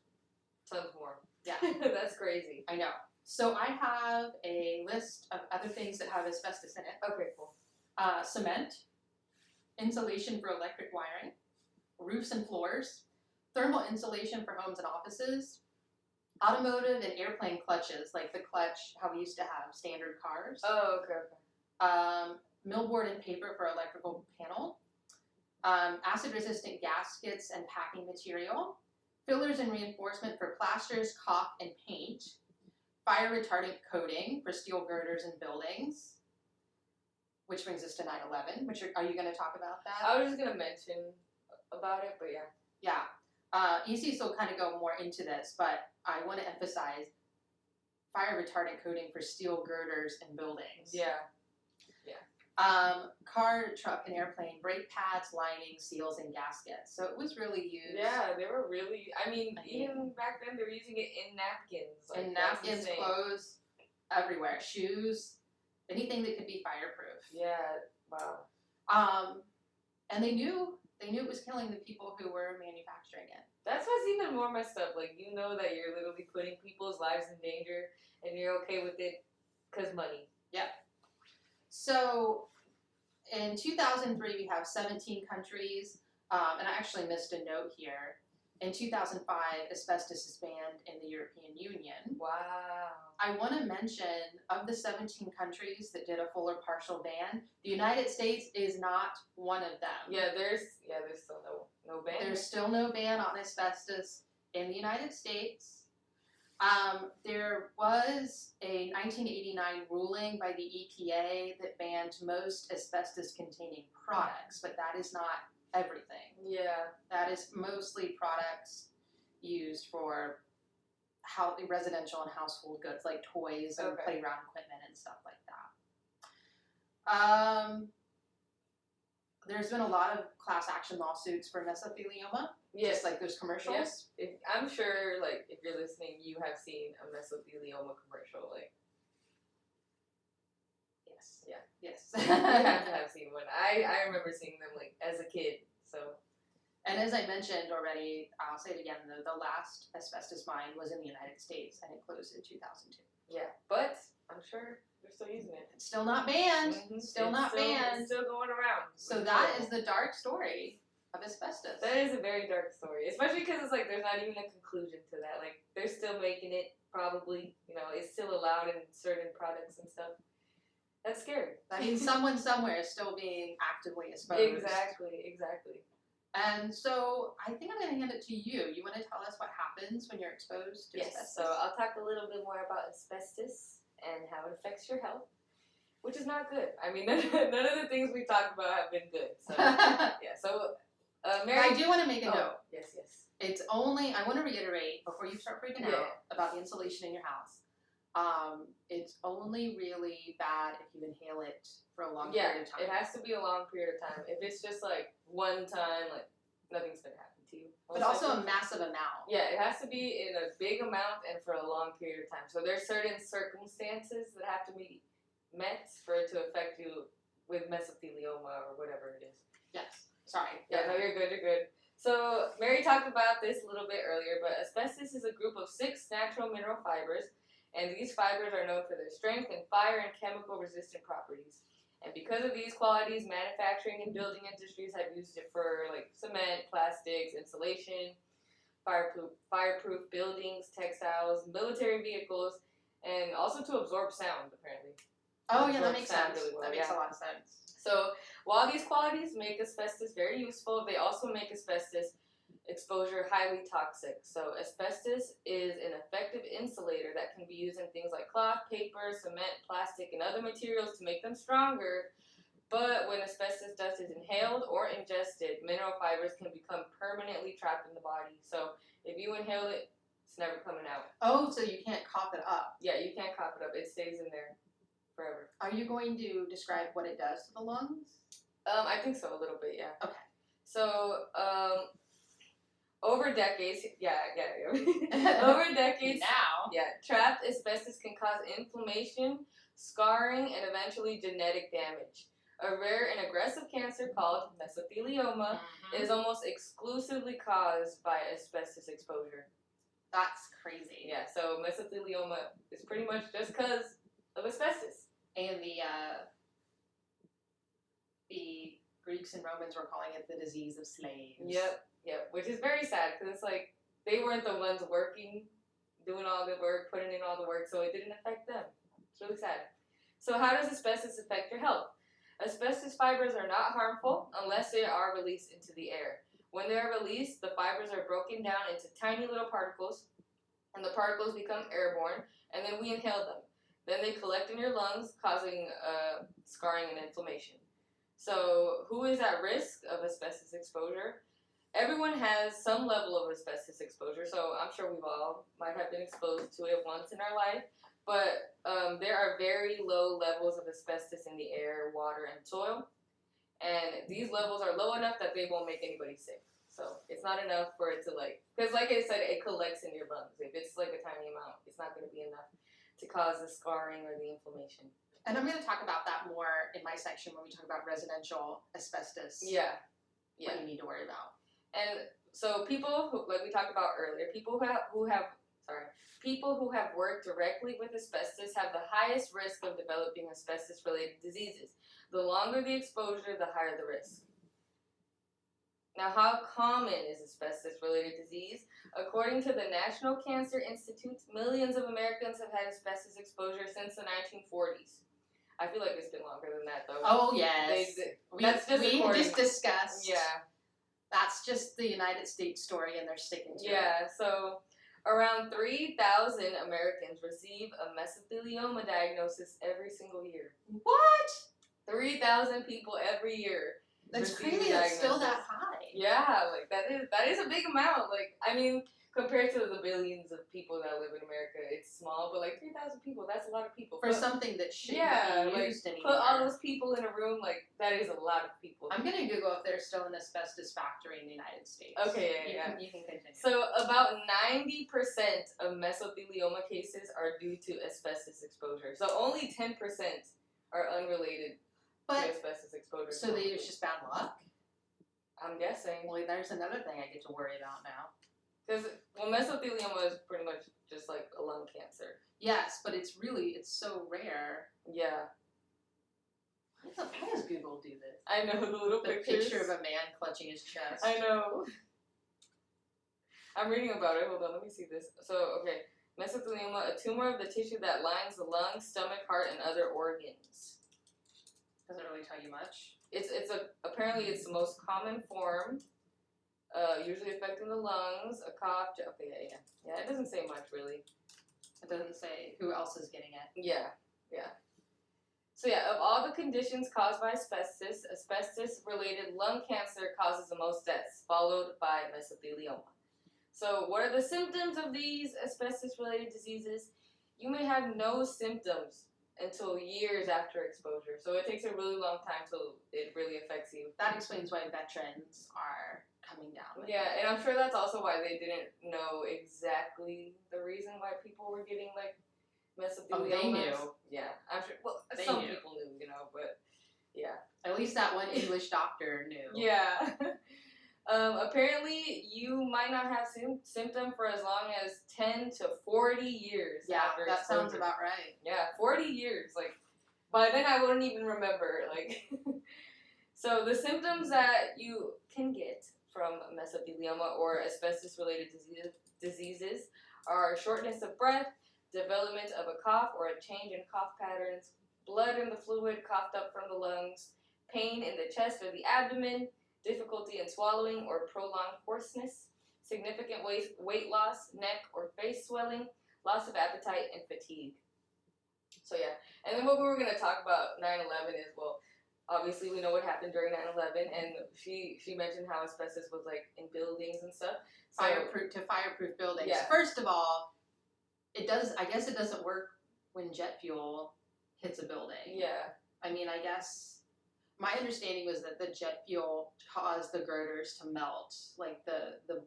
tons more. Yeah. That's crazy. I know. So I have a list of other things that have asbestos in it. Okay, cool. uh, cement, insulation for electric wiring, roofs and floors, thermal insulation for homes and offices, automotive and airplane clutches, like the clutch how we used to have standard cars, Oh, okay, okay. um, millboard and paper for electrical panel, um, acid resistant gaskets and packing material, fillers and reinforcement for plasters, caulk, and paint, fire retardant coating for steel girders and buildings. Which brings us to 9/11. Which are, are you going to talk about that? I was just gonna mention about it, but yeah. Yeah. Uh, ECs will kind of go more into this, but I want to emphasize fire retardant coating for steel girders and buildings. Yeah. Yeah. Um, car, truck, and airplane brake pads, linings, seals, and gaskets. So it was really used. Yeah, they were really. I mean, I even back then, they were using it in napkins. Like, And napkins, clothes, everywhere. Shoes, anything that could be fireproof. Yeah. Wow. Um, and they knew they knew it was killing the people who were manufacturing it. That's what's even more messed up. Like you know that you're literally putting people's lives in danger, and you're okay with it, cause money. Yeah. So in 2003, we have 17 countries, um, and I actually missed a note here. In 2005, asbestos is banned in the European Union. Wow. I want to mention of the 17 countries that did a full or partial ban, the United States is not one of them. Yeah, there's yeah, there's still no no ban. There's still no ban on asbestos in the United States. Um, there was a 1989 ruling by the EPA that banned most asbestos containing products, but that is not everything. yeah. That is mostly products used for how residential and household goods like toys and Okay. playground equipment and stuff like that. Um, there's been a lot of class action lawsuits for mesothelioma, Yes, just like those commercials. Yes. if, I'm sure like if you're listening, you have seen a mesothelioma commercial. Like Yes. Yeah. Yes. I have to have seen one. I I remember seeing them like as a kid. So and as I mentioned already, I'll say it again. The, the last asbestos mine was in the United States, and it closed in 2002. yeah, but I'm sure they're still using it. It's still not banned. Mhm. Still It's not still, banned. Still going around. So that horrible. is the dark story of asbestos. That is a very dark story, especially because it's like there's not even a conclusion to that. Like they're still making it, probably. You know, it's still allowed in certain products and stuff. That's scary. That means someone somewhere is still being actively exposed. Exactly, exactly. And so I think I'm going to hand it to you. You want to tell us what happens when you're exposed to Yes. asbestos? So I'll talk a little bit more about asbestos and how it affects your health, which is not good. I mean, none, none of the things we talked about have been good. So yeah. So uh, Mary. I do want to make a oh, note. Yes. Yes. It's only, I want to reiterate before you start freaking Yeah. out about the insulation in your house. Um, it's only really bad if you inhale it for a long yeah, period of time. it has to be a long period of time. If it's just like one time, like nothing's gonna happen. But also a massive amount. Yeah, it has to be in a big amount and for a long period of time. So there's certain circumstances that have to be met for it to affect you with mesothelioma or whatever it is. Yes. Sorry. Yeah, no, you're good, you're good. So Mary talked about this a little bit earlier, but asbestos is a group of six natural mineral fibers, and these fibers are known for their strength and fire and chemical resistant properties. And because of these qualities, manufacturing and building industries have used it for like cement, plastics, insulation, fireproof fireproof buildings, textiles, military vehicles, and also to absorb sound apparently. Oh, yeah, that makes sense. really well, that makes yeah. a lot of sense. So while these qualities make asbestos very useful, they also make asbestos exposure highly toxic. So asbestos is an effective insulator that can be used in things like cloth, paper, cement, plastic, and other materials to make them stronger. But when asbestos dust is inhaled or ingested, mineral fibers can become permanently trapped in the body. So if you inhale it, it's never coming out. Oh, so you can't cough it up. Yeah, you can't cough it up. It stays in there forever. Are you going to describe what it does to the lungs? Um, I think so, a little bit, yeah. Okay. So, um, over decades, yeah, yeah, over decades, now. yeah, trapped asbestos can cause inflammation, scarring, and eventually genetic damage. A rare and aggressive cancer called mesothelioma Mhm. is almost exclusively caused by asbestos exposure. That's crazy. Yeah, so mesothelioma is pretty much just because of asbestos. And the uh, the Greeks and Romans were calling it the disease of slaves. Yep, yep. Which is very sad because it's like they weren't the ones working, doing all the work, putting in all the work, so it didn't affect them. It's really sad. So, how does asbestos affect your health? Asbestos fibers are not harmful unless they are released into the air. When they are released, the fibers are broken down into tiny little particles, and the particles become airborne, and then we inhale them. Then they collect in your lungs, causing uh, scarring and inflammation. So, who is at risk of asbestos exposure? Everyone has some level of asbestos exposure, so I'm sure we've all might have been exposed to it once in our life. But um, there are very low levels of asbestos in the air, water, and soil, and these levels are low enough that they won't make anybody sick. So it's not enough for it to like, because like I said, it collects in your lungs. If it's like a tiny amount, it's not going to be enough to cause the scarring or the inflammation. And I'm going to talk about that more in my section when we talk about residential asbestos. Yeah, yeah. What you need to worry about. And so people who, like we talked about earlier, people who have, who have, sorry, people who have worked directly with asbestos have the highest risk of developing asbestos-related diseases. The longer the exposure, the higher the risk. Now, how common is asbestos related disease? According to the National Cancer Institute, millions of Americans have had asbestos exposure since the 1940s. I feel like it's been longer than that, though. Oh yes. They- we that's just we just discussed. yeah. That's just the United States story, and they're sticking to it. Yeah, so around 3,000 Americans receive a mesothelioma diagnosis every single year. What? 3,000 people every year. That's crazy. That's still that high. Yeah, like that is that is a big amount. Like I mean, compared to the billions of people that live in America, it's small, but like 3,000 people, that's a lot of people. For Put- something that shouldn't Yeah, be like, used anymore. put all those people in a room, like that is a lot of people. I'm gonna Google if there's still an asbestos factory in the United States. Okay, yeah, you yeah. Can, you can continue. So about 90% of mesothelioma cases are due to asbestos exposure. So only 10% are unrelated to asbestos exposure. so they, it's just bad luck. I'm guessing. Well, there's another thing I get to worry about now. Because, well, mesothelioma is pretty much just like a lung cancer. Yes, but it's really it's so rare. Yeah. How does, how does Google do this? I know the little The pictures. picture of a man clutching his chest. I know. I'm reading about it. Hold on, let me see this. So, okay. Mesothelioma, a tumor of the tissue that lines the lung, stomach, heart, and other organs. Doesn't really tell you much. It's it's a apparently it's the most common form, uh, usually affecting the lungs, a cough. j- Okay, yeah, yeah, yeah. It doesn't say much really. It doesn't say who else is getting it. Yeah, yeah. So yeah, of all the conditions caused by asbestos, asbestos-related lung cancer causes the most deaths, followed by mesothelioma. So what are the symptoms of these asbestos-related diseases? You may have no symptoms until years after exposure. So it takes a really long time till it really affects you. That explains why veterans are coming down. With Yeah, it. and I'm sure that's also why they didn't know exactly the reason why people were getting like mesothelioma. Oh, they knew. Yeah, I'm sure. Well, They some knew. people knew, you know, but yeah, At least that one English doctor knew. yeah. um, apparently, you might not have sym- symptom for as long as ten to forty years. Yeah, after that sounds exposure. about right. Yeah, 40 years. Like, by then I wouldn't even remember. Like, so the symptoms that you can get from mesothelioma or asbestos related diseases, are shortness of breath, development of a cough or a change in cough patterns, blood in the fluid coughed up from the lungs, pain in the chest or the abdomen, difficulty in swallowing or prolonged hoarseness, significant weight, weight loss, neck or face swelling, loss of appetite, and fatigue. So yeah, and then what we were gonna talk about 9/11 is well, obviously we know what happened during 9/11, and she she mentioned how asbestos was like in buildings and stuff. So Fireproof to fireproof buildings. Yeah. First of all, it does. I guess it doesn't work when jet fuel hits a building. yeah, I mean, I guess my understanding was that the jet fuel caused the girders to melt, like the the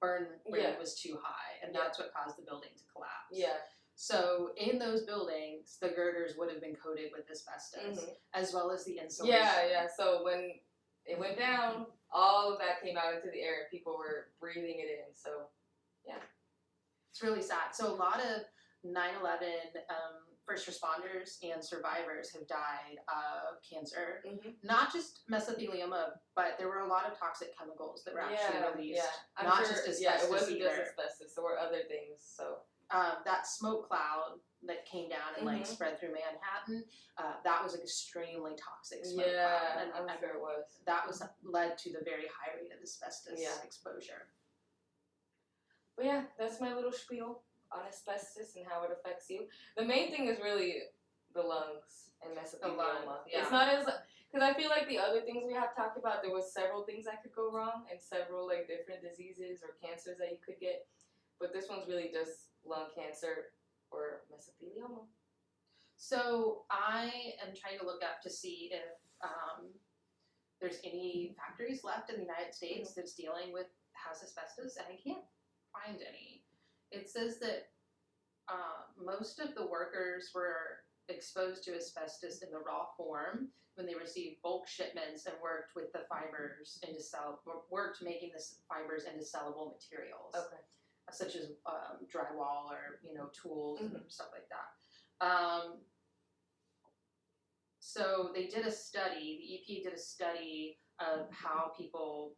burn rate Yeah. was too high, and Yeah. that's what caused the building to collapse. yeah, So in those buildings, the girders would have been coated with asbestos, mhm. as well as the insulation. yeah, yeah. So when it went down, all of that came out into the air. People were breathing it in. So yeah. It's really sad. So a lot of 9/11 um, first responders and survivors have died of cancer. Mhm. Not just mesothelioma, but there were a lot of toxic chemicals that were actually yeah, released. yeah. I'm not sure, just asbestos yeah, it wasn't either. just asbestos. There were other things. So um, that smoke cloud that came down and like Mhm. spread through Manhattan, uh, that was an extremely toxic smoke yeah, cloud, and, I'm sure it was. that was led to the very high rate of asbestos Yeah. exposure. But yeah, that's my little spiel on asbestos and how it affects you. The main thing is really the lungs and mesothelioma. lungs, yeah. It's not as because I feel like the other things we have talked about, there was several things that could go wrong and several like different diseases or cancers that you could get. But this one's really just lung cancer or mesothelioma. So I am trying to look up to see if um, there's any factories left in the United States that's dealing with has asbestos, and I can't find any. It says that uh, most of the workers were exposed to asbestos in the raw form when they received bulk shipments and worked with the fibers into sell worked making the fibers into sellable materials Okay. Such as um, drywall or you know tools and Mhm. stuff like that. Um, So they did a study, the EPA did a study of how people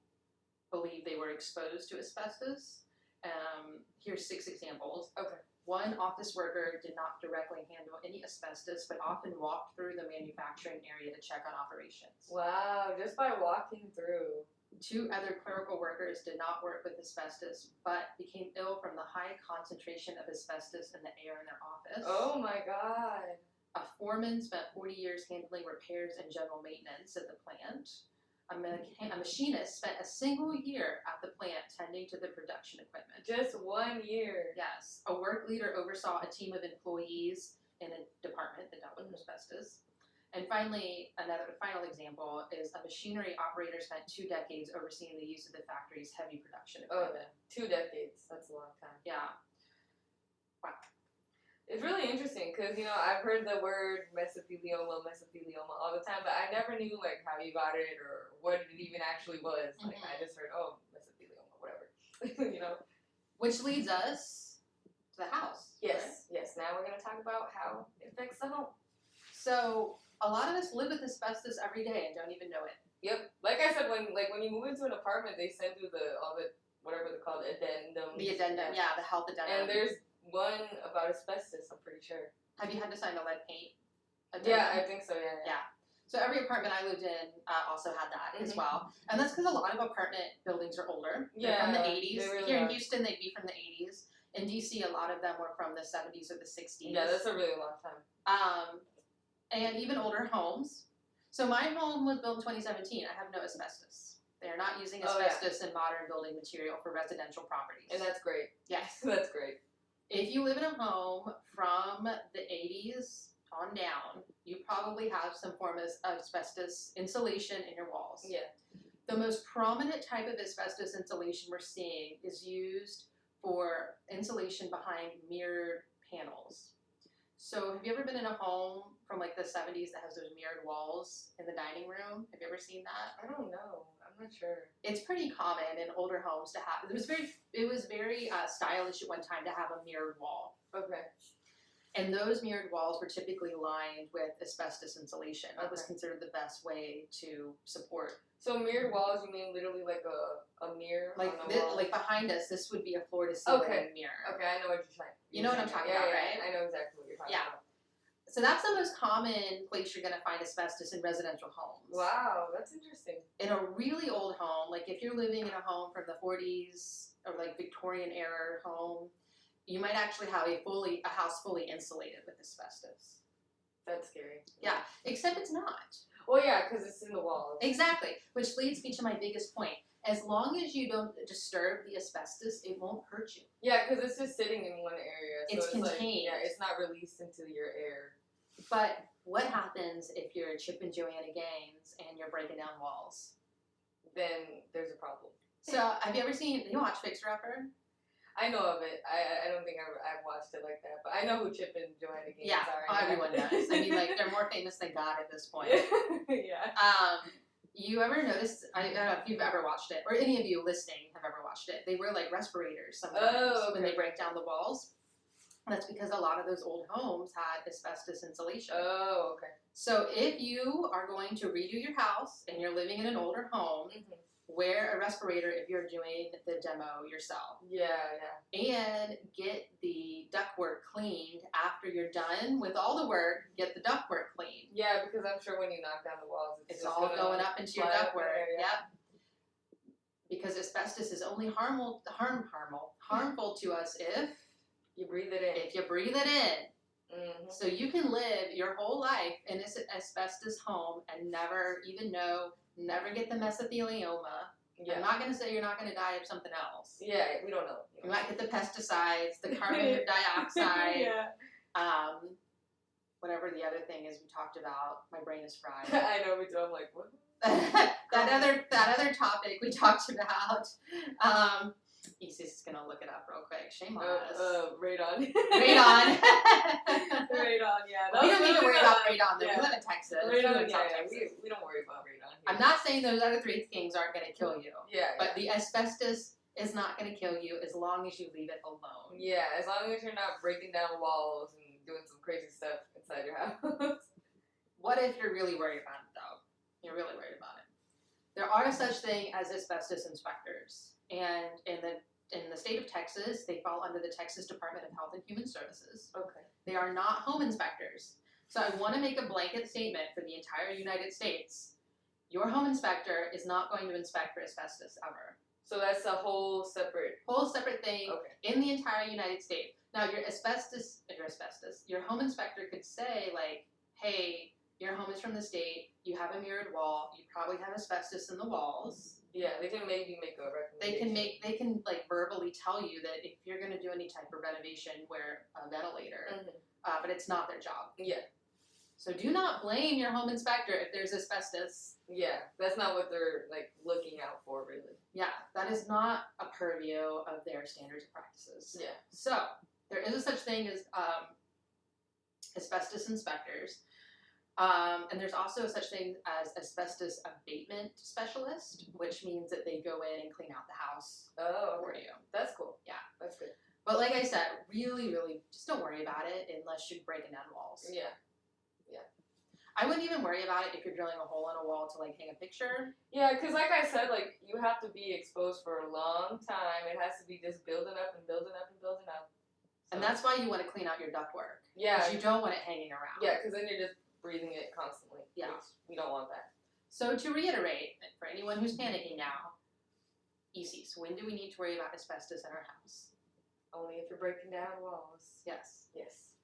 believe they were exposed to asbestos. Um, here's six examples. Okay. One office worker did not directly handle any asbestos, but often walked through the manufacturing area to check on operations. Wow, just by walking through. Two other clerical workers did not work with asbestos, but became ill from the high concentration of asbestos in the air in their office. Oh my god. A foreman spent 40 years handling repairs and general maintenance at the plant. A, mecha- a machinist spent a single year at the plant tending to the production equipment. Just one year. Yes, a work leader oversaw a team of employees in a department that dealt with mm. asbestos. And finally, another final example is a machinery operator spent two decades overseeing the use of the factory's heavy production Oh, equipment. two decades. That's a long time. Yeah. It's really interesting because you know I've heard the word mesothelioma, mesothelioma all the time, but I never knew like how you got it or what it even actually was. Like I mm-hmm. just heard, oh, mesothelioma, whatever. you know. Which leads us to the house. right? Yes, yes. Now we're gonna talk about how it affects the home. So a lot of us live with asbestos every day and don't even know it. Yep. Like I said, when like when you move into an apartment, they send you the all the whatever they're called addendum. The addendum, yeah, the health addendum. And there's one about asbestos. I'm pretty sure. Have you had to sign a lead paint? Yeah. I think so. Yeah. Yeah. So every apartment I lived in uh, also had that as Mhm. well, and that's because a lot of apartment buildings are older. They're from the Yeah, '80s. they really Here in. Houston, they'd be from the '80s. In DC, a lot of them were from the '70s or the '60s. Yeah, that's a really long time. um, and even older homes. So my home was built in 2017. I have no asbestos. They are not using Oh, yeah. asbestos in modern building material for residential properties. And that's great. yes. that's great. If you live in a home from the 80s on down, you probably have some form of asbestos insulation in your walls. Yeah. The most prominent type of asbestos insulation we're seeing is used for insulation behind mirrored panels. So, have you ever been in a home from like the 70s that has those mirrored walls in the dining room? Have you ever seen that? I don't know. I'm not sure. it's pretty common in older homes to have. It was very, it was very uh, stylish at one time to have a mirrored wall, Okay. and those mirrored walls were typically lined with asbestos insulation. That was considered the best way to support. So mirrored walls, you mean literally like a, a mirror Like, on the thi- wall? like behind us, this would be a floor to ceiling Okay. mirror. okay, I know what you're saying. You know what I'm talking yeah, about, yeah, right? I know exactly what you're talking about. Yeah. about. So that's the most common place you're going to find asbestos in residential homes. Wow, that's interesting. in a really old home, like if you're living in a home from the 40s or like Victorian era home, you might actually have a fully a house fully insulated with asbestos. That's scary. Yeah. Except it's not. Well, yeah, because it's in the walls. Exactly. Which leads me to my biggest point. As long as you don't disturb the asbestos, it won't hurt you. Yeah, because it's just sitting in one area. So It's it's, like, contained. yeah, it's not released into your air. But what happens if you're Chip and Joanna Gaines and you're breaking down walls? Then there's a problem. So have you ever seen you watch Fixer Upper? I know of it. I I don't think I've, I've watched it like that, but I know who Chip and Joanna Gaines Yeah, are. oh, everyone does. I mean, like they're more famous than God at this point. yeah. Um, you ever noticed? I don't know if you've ever watched it, or any of you listening have ever watched it. They wear like respirators sometimes Oh, when they break down the walls. That's because a lot of those old homes had asbestos insulation. Oh, okay. So if you are going to redo your house and you're living in an older home, Mhm. wear a respirator if you're doing the demo yourself. Yeah, yeah. And get the ductwork cleaned after you're done with all the work. Get the ductwork cleaned. Yeah, because I'm sure when you knock down the walls, it's, It's all gonna, up into your fly up in ductwork. there, yeah. Yep. Because asbestos is only harmful, harm, harmful, harmful to us if You breathe it in. if you breathe it in. hmm So you can live your whole life in this asbestos home and never even know, never get the mesothelioma. Yeah. I'm not going to say you're not going to die of something else. Yeah, we don't know. You might get the pesticides, the carbon dioxide, yeah. um, whatever the other thing is we talked about. My brain is fried. I know, we do. I'm like, what? that other that other topic we talked about. Um, Isis is gonna look it up real quick. Shame on Uh, us. uh, radon. radon. radon, yeah. we don't need to worry about radon. Though. Yeah. We live in Texas. we Radon, yeah, yeah. Texas. We, we don't worry about radon here. I'm not saying those other three things aren't gonna kill you, Yeah, but the asbestos is not gonna kill you as long as you leave it alone. yeah. Yeah, as long as you're not breaking down walls and doing some crazy stuff inside your house. what if you're really worried about it though? You're really worried about it. There are such thing as asbestos inspectors, and in the in the state of Texas, they fall under the Texas Department of Health and Human Services. Okay. They are not home inspectors. So I want to make a blanket statement for the entire United States. Your home inspector is not going to inspect for asbestos ever. So that's a whole separate. Whole separate thing Okay. in the entire United States. Now, your asbestos, your asbestos, your home inspector could say like, "Hey, your home is from the state. You have a mirrored wall. You probably have asbestos in the walls." Yeah, they can maybe make a recommendation. They can make, they can like verbally tell you that if you're going to do any type of renovation, wear a ventilator. Mhm. Uh, but it's not their job. Yeah. So do not blame your home inspector if there's asbestos. Yeah, that's not what they're like looking out for, really. Yeah, that is not a purview of their standards and practices. Yeah. So there is a such thing as um, asbestos inspectors, um, and there's also such thing as asbestos abatement specialist, which means that they go in and clean out the house Oh, for you. That's cool. Yeah. That's good. But like I said, really, really, just don't worry about it unless you're breaking down walls. Yeah. Yeah. I wouldn't even worry about it if you're drilling a hole in a wall to like hang a picture. Yeah, because like I said, like you have to be exposed for a long time. It has to be just building up and building up and building up. And that's why you want to clean out your ductwork. yeah, Because you don't want it hanging around. yeah, because then you're just breathing it constantly. Yeah. we don't want that. So to reiterate, for anyone who's panicking now, ECs, when do we need to worry about asbestos in our house? Only if you're breaking down walls. Yes. Yes.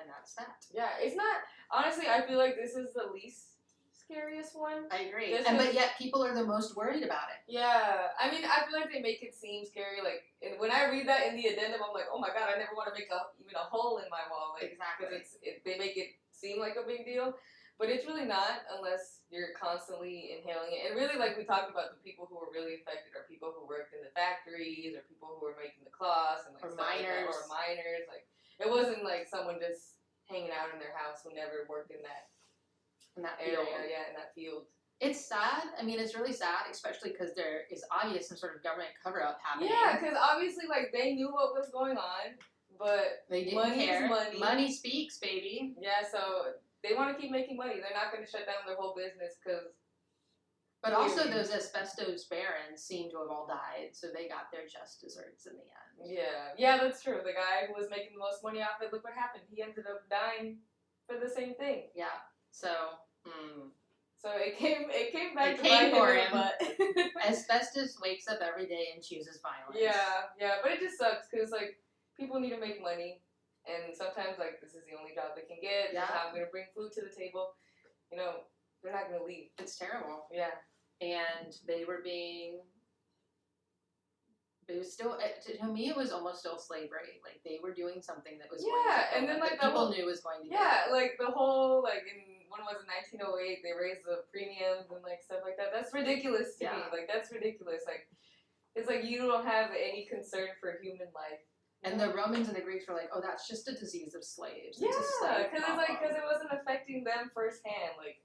And that's that. Yeah, it's not. Honestly, I feel like this is the least scariest one. I agree. This and is- but yet people are the most worried about it. Yeah, I mean, I feel like they make it seem scary. Like and when I read that in the addendum, I'm like, oh my god, I never want to make a even a hole in my wall. Like, Exactly. because it's it, they make it seem like a big deal, but it's really not unless you're constantly inhaling it. And really, like we talked about, the people who were really affected are people who worked in the factories or people who were making the cloths and like Or stuff like miners. or miners. Like it wasn't like someone just hanging out in their house who never worked in that In that area, field. yeah, in that field. It's sad. I mean, it's really sad, especially because there is obvious some sort of government cover up happening. Yeah, because obviously, like they knew what was going on, but They didn't Money is care. money. speaks, baby. yeah, so they want to keep making money. They're not going to shut down their whole business because But also, those asbestos barons seem to have all died, so they got their just desserts in the end. yeah, yeah, that's true. The guy who was making the most money off it, look what happened. He ended up dying for the same thing. Yeah. So, hmm. So it came, it came back It to came for him. the butt. asbestos wakes up every day and chooses violence. yeah, yeah, but it just sucks because like people need to make money, and sometimes like this is the only job they can get. Yeah. I'm gonna bring food to the table. You know, they're not gonna leave. It's terrible. Yeah. And they were being. It was still to to me. It was almost still slavery. Like they were doing something that was going Yeah, to and then, like, the people whole- knew was going to Yeah, like the whole like in when was it 1908 they raised the premiums and like stuff like that. That's ridiculous to me. Like that's ridiculous. Like it's like you don't have any concern for human life. And the Romans and the Greeks were like, "Oh, that's just a disease of slaves." yeah, It's a slave because it's like because it wasn't affecting them firsthand. Like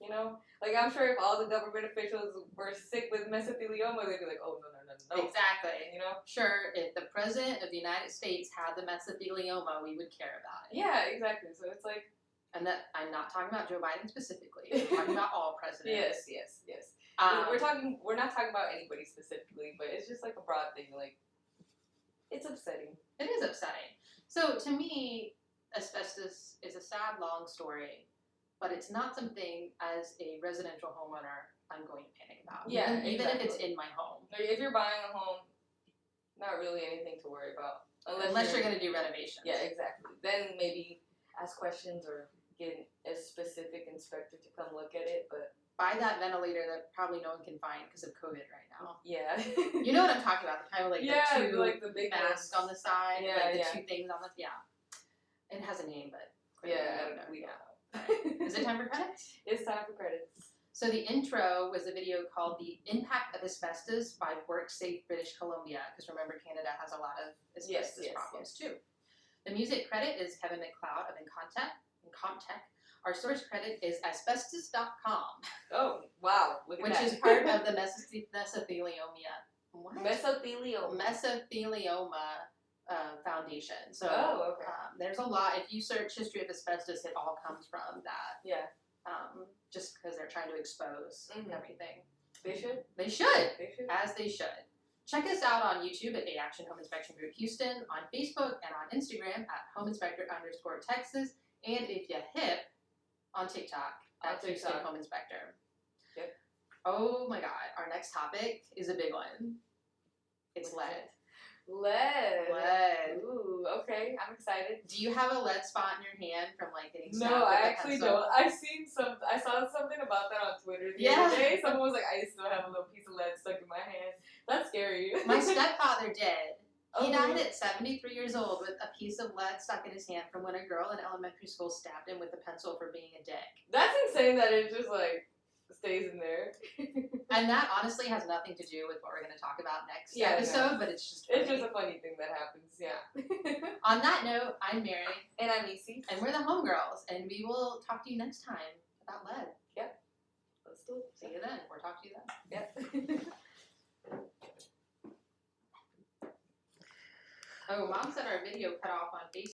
you know, like I'm sure if all the government officials were sick with mesothelioma, they'd be like, oh no no no no. exactly. You know? Sure, if the president of the United States had the mesothelioma, we would care about it. Yeah, exactly. So it's like And that I'm not talking about Joe Biden specifically. I'm talking about all presidents. yes yes yes. Um, we're talking. We're not talking about anybody specifically, but it's just like a broad thing. Like, it's upsetting. It is upsetting. So to me, asbestos is a sad, long story, but it's not something as a residential homeowner I'm going to panic about. Yeah, even, even if it's in my home, Like, if you're buying a home, not really anything to worry about, unless, unless you're going to do renovations. Yeah, exactly. Then maybe ask questions or get a specific inspector to come look at it. But Buy that ventilator that probably no one can find because of COVID right now. yeah, You know what I'm talking about? The kind of like yeah, the two like the big masks on the side, Yeah, like the yeah. two things on the yeah. It has a name, but Yeah, we don't know. we Yeah. don't know. Is it time for credits? it's time for credits. So the intro was a video called "The Impact of Asbestos" by WorkSafe British Columbia, because remember Canada has a lot of asbestos yes, problems too. The music credit is Kevin MacLeod of Incontech. Incontech. Our source credit is asbestos.com, Oh wow, which that. is part of the mesoth- mesothelioma. What? mesothelioma. Mesothelioma uh, foundation. So Oh, okay. um, there's a lot. If you search history of asbestos, it all comes from that. Yeah. Um, just because they're trying to expose Mhm. everything. They should. They should, They should. as they should. Check us out on YouTube at A Action Home Inspection Group Houston, on Facebook and on Instagram at Home Inspector underscore Texas, and if you hip, on TikTok On at Houston TikTok. Home Inspector. Yep. Oh my God, our next topic is a big one. It's lead. Lead. Lead. Ooh, okay. I'm excited. Do you have a lead spot in your hand from like getting No, I actually pencil? don't. I've seen some. I saw something about that on Twitter the Yeah. other day. Someone was like, "I still have a little piece of lead stuck in my hand." That's scary. My stepfather did. He died at 73 years old with a piece of lead stuck in his hand from when a girl in elementary school stabbed him with a pencil for being a dick. That's insane that it just like stays in there. And that honestly has nothing to do with what we're going to talk about next Yeah, episode, but it's just It's just a funny thing that happens. Yeah. On that note, I'm Mary, and I'm Isi. and we're the Homegirls, and we will talk to you next time about lead. Yep. Let's do it. See you then, or talk to you then. Yep. Oh, mom said our video cut off on Facebook.